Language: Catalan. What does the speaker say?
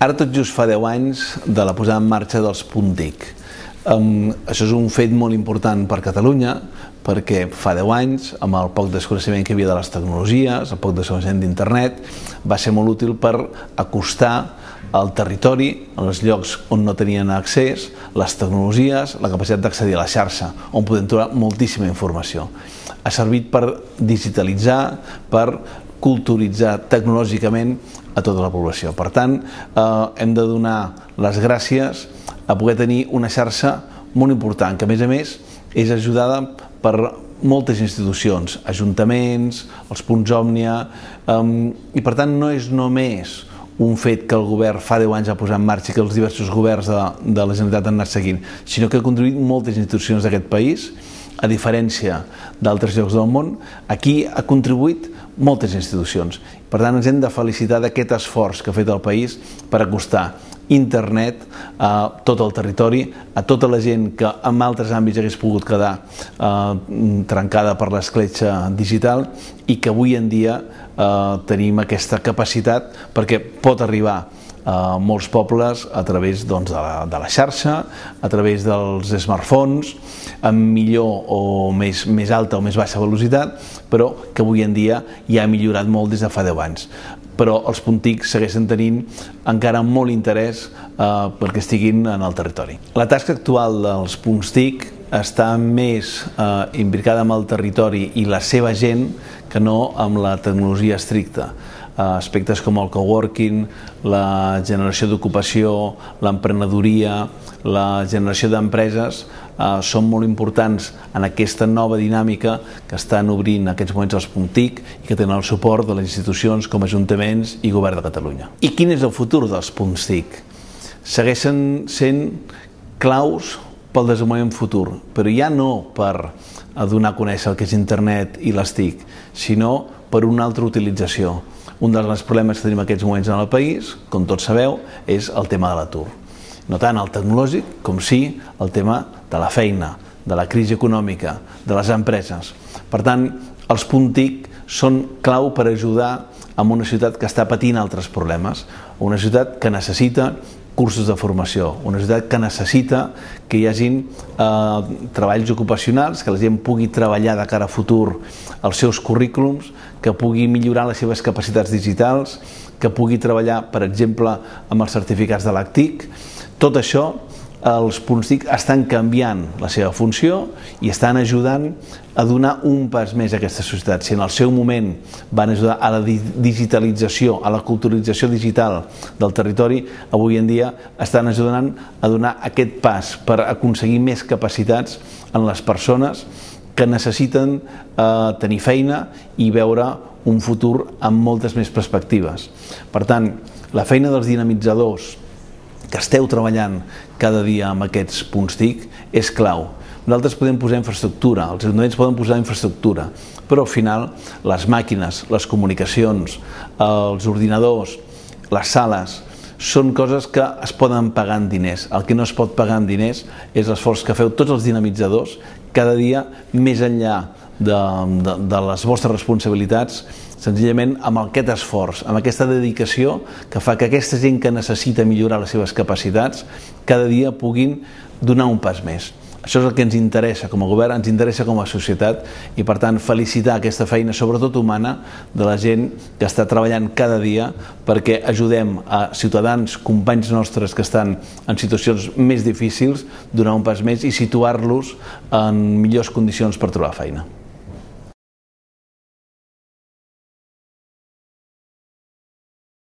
Ara tot just fa 10 anys de la posada en marxa dels Puntic. Um, això és un fet molt important per Catalunya perquè fa 10 anys, amb el poc desconeixement que hi havia de les tecnologies, el poc desconeixement d'internet, va ser molt útil per acostar al territori, als llocs on no tenien accés, les tecnologies, la capacitat d'accedir a la xarxa, on podem trobar moltíssima informació. Ha servit per digitalitzar, per culturitzar tecnològicament a tota la població. Per tant, eh, hem de donar les gràcies a poder tenir una xarxa molt important, que a més a més és ajudada per moltes institucions, ajuntaments, els punts òmnia, eh, i per tant no és només un fet que el govern fa 10 anys ha posat en marxa i que els diversos governs de, de la Generalitat han anat seguint, sinó que ha contribuït moltes institucions d'aquest país, a diferència d'altres llocs del món, aquí ha contribuït moltes institucions. Per tant, ens hem de felicitar d'aquest esforç que ha fet el país per acostar internet a tot el territori, a tota la gent que en altres àmbits hagués pogut quedar eh, trencada per l'escletxa digital i que avui en dia eh, tenim aquesta capacitat perquè pot arribar a molts pobles a través doncs, de, la, de la xarxa, a través dels smartphones, amb millor o més, més alta o més baixa velocitat, però que avui en dia ja ha millorat molt des de fa 10 anys. Però els puntics segueixen tenint encara molt interès eh, perquè estiguin en el territori. La tasca actual dels punts TIC està més eh, imbricada amb el territori i la seva gent que no amb la tecnologia estricta aspectes com el coworking, la generació d'ocupació, l'emprenedoria, la generació d'empreses eh, són molt importants en aquesta nova dinàmica que estan obrint en aquests moments els PUNTIC i que tenen el suport de les institucions com ajuntaments i govern de Catalunya. I quin és el futur dels PUNTIC? Segueixen sent claus pel desenvolupament futur, però ja no per donar a conèixer el que és internet i les TIC, sinó per una altra utilització. Un dels problemes que tenim en aquests moments en el país, com tots sabeu, és el tema de l'atur. No tant el tecnològic com sí el tema de la feina, de la crisi econòmica, de les empreses. Per tant, els puntic són clau per ajudar a una ciutat que està patint altres problemes, una ciutat que necessita cursos de formació, una societat que necessita que hi hagin eh, treballs ocupacionals, que la gent pugui treballar de cara a futur els seus currículums, que pugui millorar les seves capacitats digitals, que pugui treballar, per exemple, amb els certificats de l'ACTIC. Tot això els punts TIC estan canviant la seva funció i estan ajudant a donar un pas més a aquesta societat. Si en el seu moment van ajudar a la digitalització, a la culturalització digital del territori, avui en dia estan ajudant a donar aquest pas per aconseguir més capacitats en les persones que necessiten eh, tenir feina i veure un futur amb moltes més perspectives. Per tant, la feina dels dinamitzadors, que esteu treballant cada dia amb aquests punts TIC és clau. Nosaltres podem posar infraestructura, els ajuntaments poden posar infraestructura, però al final les màquines, les comunicacions, els ordinadors, les sales, són coses que es poden pagar en diners. El que no es pot pagar en diners és l'esforç que feu tots els dinamitzadors cada dia més enllà de, de, de les vostres responsabilitats senzillament amb aquest esforç, amb aquesta dedicació que fa que aquesta gent que necessita millorar les seves capacitats cada dia puguin donar un pas més. Això és el que ens interessa com a govern, ens interessa com a societat i per tant felicitar aquesta feina, sobretot humana, de la gent que està treballant cada dia perquè ajudem a ciutadans, companys nostres que estan en situacions més difícils, donar un pas més i situar-los en millors condicions per trobar feina.